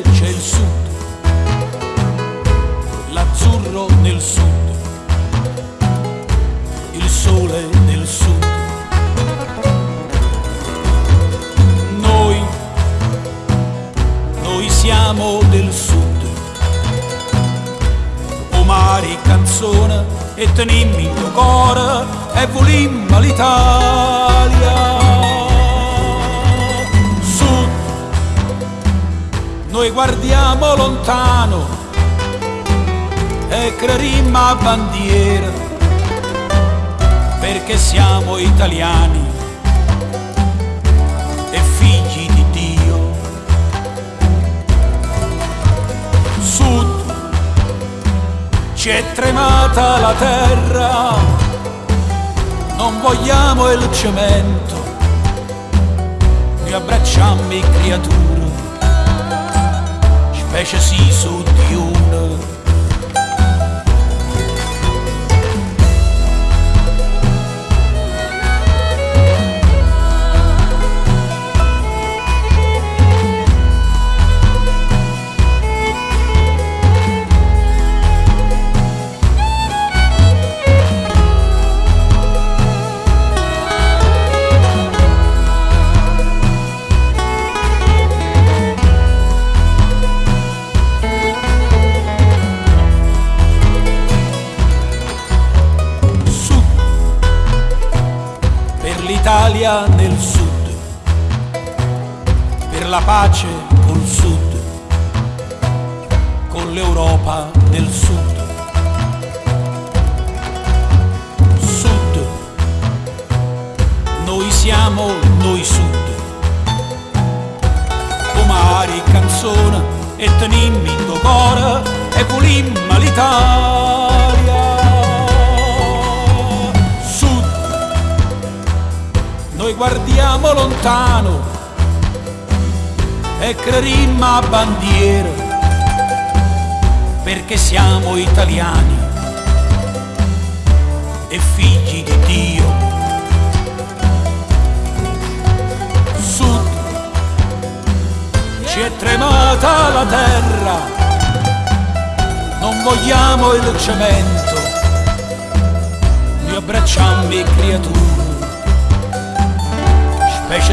c'è il sud, l'azzurro nel sud, il sole nel sud. Noi, noi siamo del sud, o mari canzone e tenimmi il tuo cuore e volimmo l'Italia. Noi guardiamo lontano e crerimmo a bandiera perché siamo italiani e figli di Dio. Sud, ci è tremata la terra, non vogliamo il cemento, noi abbracciamo i creature, precious see so due. l'Italia nel sud, per la pace col sud, con l'Europa nel sud. Sud, noi siamo noi sud, o mari canzone e tenimmi in tuo e volimmo l'Italia. Noi guardiamo lontano e crerimmo a bandiera perché siamo italiani e figli di Dio. Sud, ci è tremata la terra, non vogliamo il cemento,